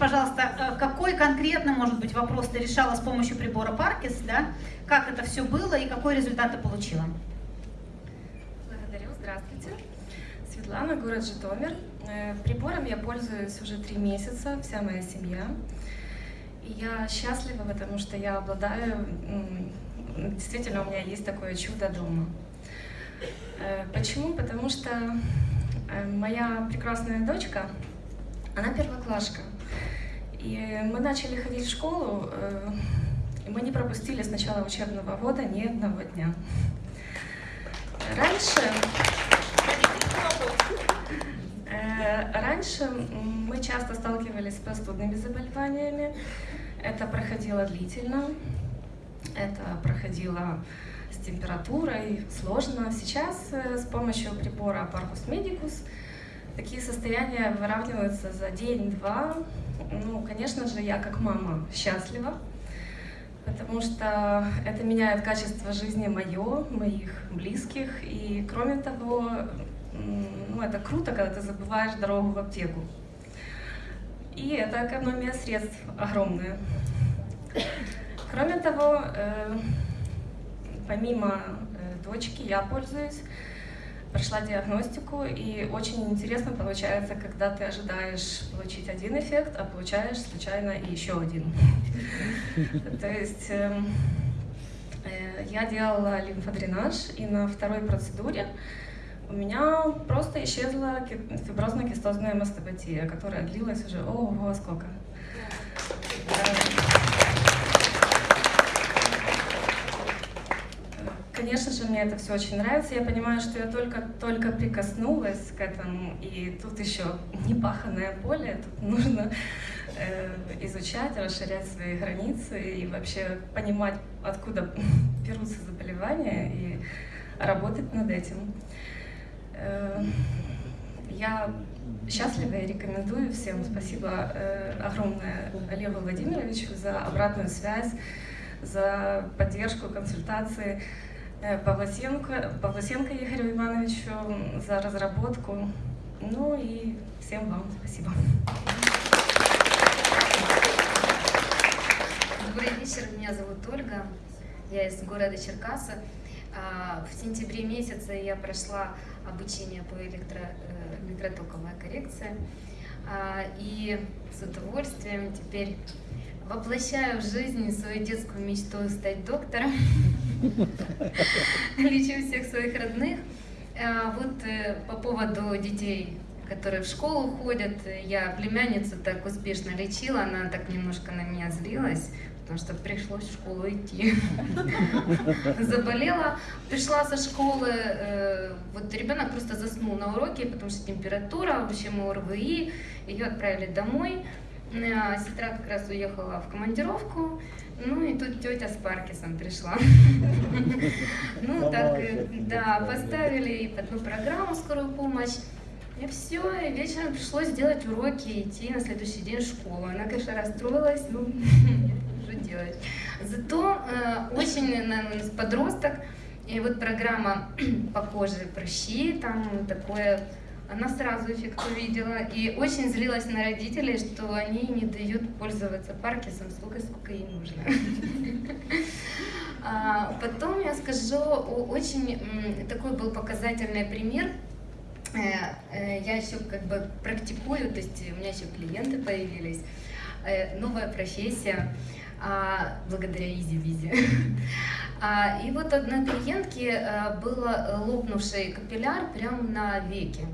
пожалуйста, э, какой конкретно, может быть, вопрос ты решала с помощью прибора Паркис, да? Как это все было и какой результат ты получила? Благодарю, здравствуйте. Светлана, город Житомир. Э, прибором я пользуюсь уже три месяца, вся моя семья. И я счастлива, потому что я обладаю, действительно, у меня есть такое чудо дома. Э, почему? Потому что моя прекрасная дочка, она первоклашка. И мы начали ходить в школу, и мы не пропустили с начала учебного года ни одного дня. Раньше Э, раньше мы часто сталкивались с простудными заболеваниями. Это проходило длительно, это проходило с температурой, сложно. Сейчас э, с помощью прибора Parcus Medicus такие состояния выравниваются за день-два. Ну, конечно же, я как мама счастлива, потому что это меняет качество жизни мое, моих близких, и кроме того, ну, это круто, когда ты забываешь дорогу в аптеку. И это экономия средств огромная. Кроме того, э, помимо э, дочки, я пользуюсь, прошла диагностику, и очень интересно получается, когда ты ожидаешь получить один эффект, а получаешь случайно еще один. То есть эм, э, я делала лимфодренаж, и на второй процедуре у меня просто исчезла фиброзно-кистозная мастопатия, которая длилась уже, ого, сколько. Конечно же, мне это все очень нравится. Я понимаю, что я только, только прикоснулась к этому, и тут еще непаханное поле, тут нужно э, изучать, расширять свои границы и вообще понимать, откуда берутся заболевания, и работать над этим. Э, я счастлива и рекомендую всем. Спасибо э, огромное Олегу Владимировичу за обратную связь, за поддержку, консультации. Павлосенко, Павлосенко Игорю Ивановичу за разработку. Ну и всем вам спасибо. Добрый вечер, меня зовут Ольга, я из города Черкасса. А, в сентябре месяце я прошла обучение по электро, э, электротоковой коррекции. А, и с удовольствием теперь воплощаю в жизнь свою детскую мечту стать доктором. Лечу всех своих родных. А, вот э, по поводу детей, которые в школу ходят, я племянницу так успешно лечила, она так немножко на меня злилась, потому что пришлось в школу идти. Заболела, пришла со школы, э, вот ребенок просто заснул на уроке, потому что температура, в общем, ОРВИ, ее отправили домой. Э, сестра как раз уехала в командировку, ну и тут тетя с Паркисом пришла. Ну так, э, да, поставили одну программу скорую помощь. И все, и вечером пришлось сделать уроки, идти на следующий день в школу. Она, конечно, расстроилась, ну, что делать. Зато э, очень наверное, подросток, и вот программа по коже прыщи, там такое, она сразу эффект увидела, и очень злилась на родителей, что они не дают пользоваться Паркисом столько, сколько ей нужно. А потом я скажу, очень такой был показательный пример, э, э, я еще как бы практикую, то есть у меня еще клиенты появились, э, новая профессия а, благодаря изи-визе. А, и вот одной клиентке а, был лопнувший капилляр прямо на веке.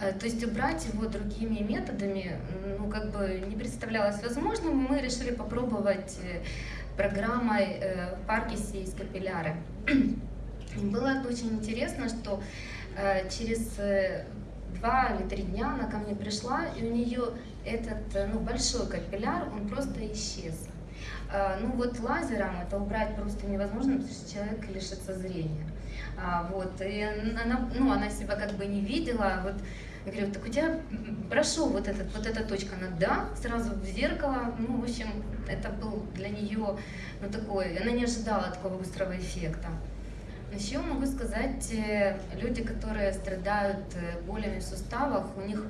А, то есть убрать его другими методами, ну, как бы не представлялось возможным. Мы решили попробовать э, программой э, Паркиси из капилляры. Было очень интересно, что э, через два или три дня она ко мне пришла, и у нее этот ну, большой капилляр, он просто исчез. А, ну вот лазером это убрать просто невозможно, потому что человек лишится зрения. А, вот, и она, ну, она себя как бы не видела, вот, я говорю, так у тебя прошел вот, этот, вот эта точка, она да, сразу в зеркало, ну, в общем, это был для нее, ну, такой, она не ожидала такого быстрого эффекта. Еще могу сказать, э, люди, которые страдают э, болями в суставах, у них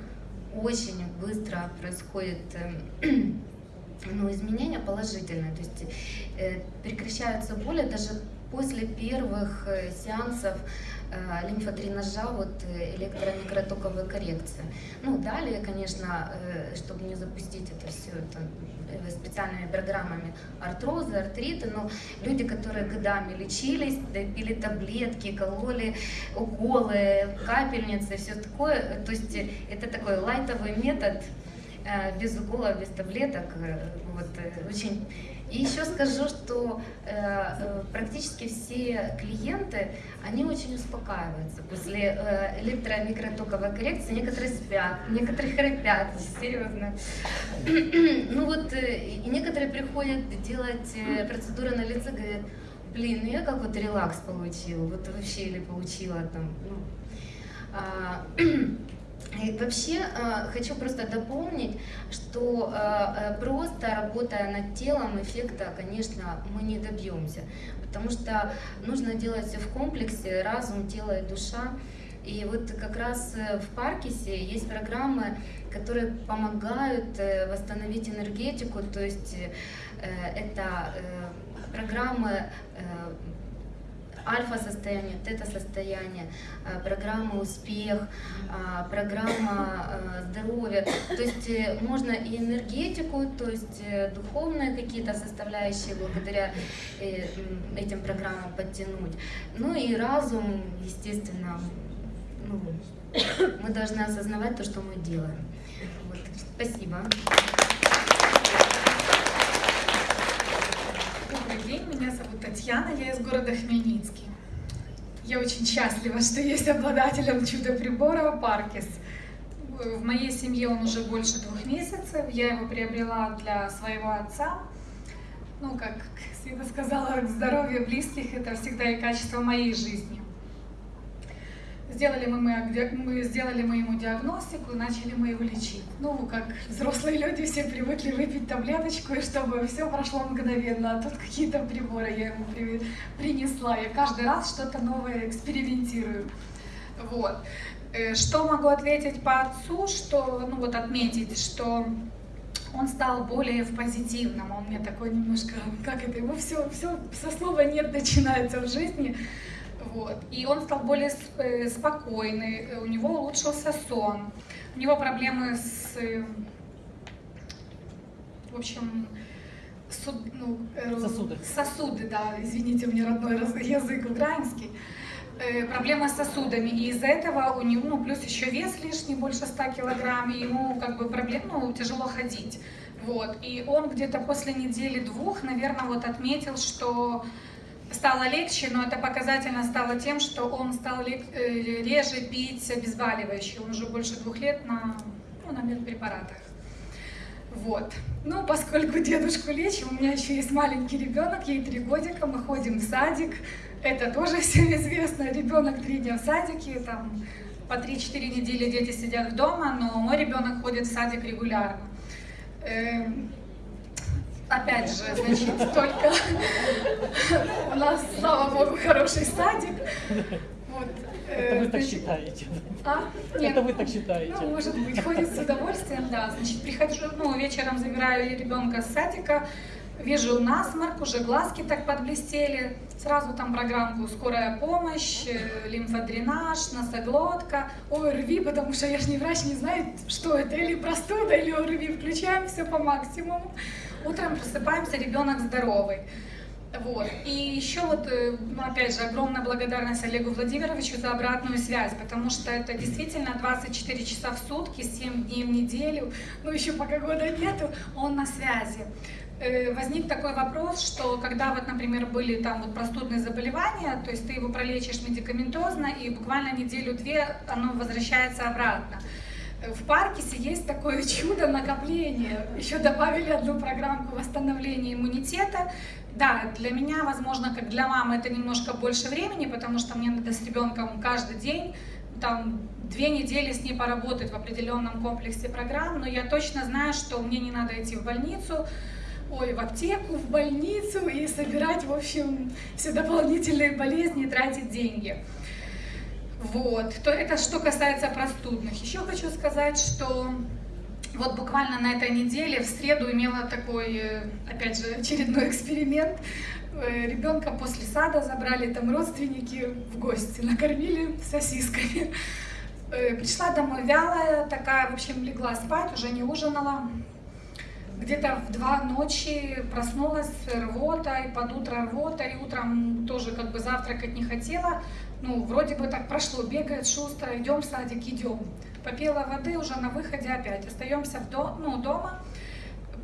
очень быстро происходит ну, изменения положительные, то есть э, прекращаются боли даже после первых э, сеансов э, лимфодренажа, вот э, электромикротоковой коррекции. Ну, далее, конечно, э, чтобы не запустить это все это э, специальными программами артрозы, артриты, но люди, которые годами лечились, пили таблетки, кололи уколы, капельницы, все такое, то есть это такой лайтовый метод, без укола, без таблеток, э, вот, э, очень и еще скажу, что э, э, практически все клиенты, они очень успокаиваются после э, электромикротоковой коррекции. Некоторые спят, некоторые храпят, серьезно. ну вот, э, и некоторые приходят делать э, процедуры на лице, говорят, блин, ну я как вот релакс получил, вот вообще или получила там. Ну, а, И вообще э, хочу просто дополнить, что э, э, просто работая над телом эффекта, конечно, мы не добьемся, потому что нужно делать все в комплексе, разум, тело и душа. И вот как раз в Паркисе есть программы, которые помогают восстановить энергетику, то есть это программы альфа-состояние, тета-состояние, э, программа «Успех», э, программа э, «Здоровье». То есть можно и энергетику, то есть духовные какие-то составляющие благодаря этим программам подтянуть. Ну и разум, естественно, ну, мы должны осознавать то, что мы делаем. Вот. Спасибо. День, меня зовут Татьяна, я из города Хмельницкий. Я очень счастлива, что есть обладателем чудо-прибора Паркис. В моей семье он уже больше двух месяцев, я его приобрела для своего отца. Ну, как всегда сказала, здоровье близких – это всегда и качество моей жизни. Сделали мы, мы, мы, сделали мы ему диагностику и начали мы его лечить. Ну, как взрослые люди все привыкли выпить таблеточку, и чтобы все прошло мгновенно. А тут какие-то приборы я ему при, принесла. Я каждый раз что-то новое экспериментирую. Вот. Э, что могу ответить по отцу, что, ну вот отметить, что он стал более в позитивном, он мне такой немножко, как это, ему все, все со слова «нет» начинается в жизни, вот. И он стал более э, спокойный, у него улучшился сон, у него проблемы с, э, в общем, суд, ну, э, сосуды. Сосуды, да, извините, меня родной язык украинский. Проблема с сосудами, и из-за этого у него, ну, плюс еще вес лишний, больше 100 килограмм, и ему как бы проблем, ну, тяжело ходить. Вот. И он где-то после недели-двух, наверное, вот отметил, что стало легче, но это показательно стало тем, что он стал э, реже пить обезболивающие. Он уже больше двух лет на, ну, на медпрепаратах. Вот. Ну, поскольку дедушку лечим, у меня еще есть маленький ребенок, ей три годика, мы ходим в садик. Это тоже всем известно. Ребенок три дня в садике, там по 3-4 недели дети сидят дома, но мой ребенок ходит в садик регулярно. Опять же, значит, только у нас, слава богу, хороший садик. Вот. Это вы так считаете? А? Нет. Это вы так считаете? Ну, может быть, ходит с удовольствием, да. Значит, прихожу, ну, вечером забираю ребенка с садика, вижу насморк, уже глазки так подблестели, сразу там программку «Скорая помощь», э, лимфодренаж, носоглотка, ОРВИ, потому что я же не врач, не знаю, что это, или простуда, или ОРВИ, включаем все по максимуму. Утром просыпаемся, ребенок здоровый. Вот. И еще вот, э, ну, опять же, огромная благодарность Олегу Владимировичу за обратную связь, потому что это действительно 24 часа в сутки, 7 дней в неделю, ну еще пока года нету, он на связи. Э, возник такой вопрос, что когда вот, например, были там вот простудные заболевания, то есть ты его пролечишь медикаментозно, и буквально неделю-две оно возвращается обратно. В Паркисе есть такое чудо накопления. Еще добавили одну программку восстановления иммунитета. Да, для меня, возможно, как для мамы, это немножко больше времени, потому что мне надо с ребенком каждый день, там, две недели с ней поработать в определенном комплексе программ, но я точно знаю, что мне не надо идти в больницу, ой, в аптеку, в больницу и собирать, в общем, все дополнительные болезни и тратить деньги. Вот, то это что касается простудных. Еще хочу сказать, что вот буквально на этой неделе, в среду, имела такой, э, опять же, очередной эксперимент. Э, Ребенка после сада забрали там родственники в гости, накормили сосисками. Э, Пришла домой вялая, такая, в общем, легла спать, уже не ужинала. Где-то в два ночи проснулась рвотой, под утро рвота, и утром тоже как бы завтракать не хотела. Ну, вроде бы так прошло, бегает шустро, идем в садик, идем. Попила воды, уже на выходе опять. Остаемся в до, ну, дома.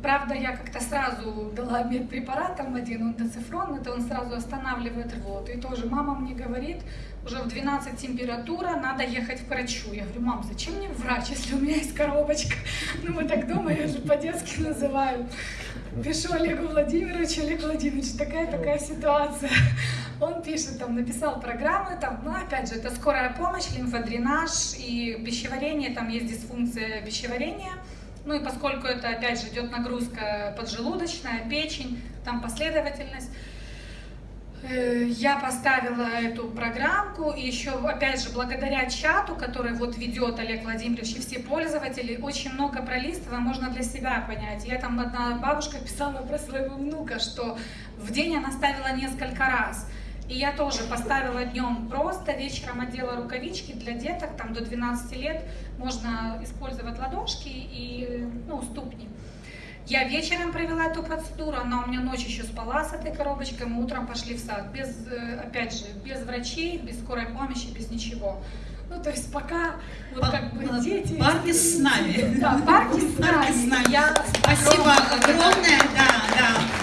Правда, я как-то сразу дала медпрепарат, там один, он доцифрон, это он сразу останавливает рвоту. И тоже мама мне говорит, уже в 12 температура, надо ехать к врачу. Я говорю, мам, зачем мне врач, если у меня есть коробочка? Ну, мы так дома, я же по-детски называю. Пишу Олегу Владимировичу, Олег Владимирович, такая-такая ситуация. Он пишет, там, написал программы, там, ну, опять же, это скорая помощь, лимфодренаж и пищеварение, там есть дисфункция пищеварения. Ну и поскольку это, опять же, идет нагрузка поджелудочная, печень, там последовательность, э, я поставила эту программку, и еще, опять же, благодаря чату, который вот ведет Олег Владимирович и все пользователи, очень много пролистова можно для себя понять. Я там одна бабушка писала про своего внука, что в день она ставила несколько раз. И я тоже поставила днем просто, вечером одела рукавички для деток, там до 12 лет можно использовать ладошки и ну, ступни. Я вечером провела эту процедуру, она у меня ночью еще спала с этой коробочкой, мы утром пошли в сад, без, э, опять же, без врачей, без скорой помощи, без ничего. Ну, то есть пока вот Па- как бы па- дети... парки с нами. Да, парки с Парки с нами. нами. Я Спасибо огромное, да, да.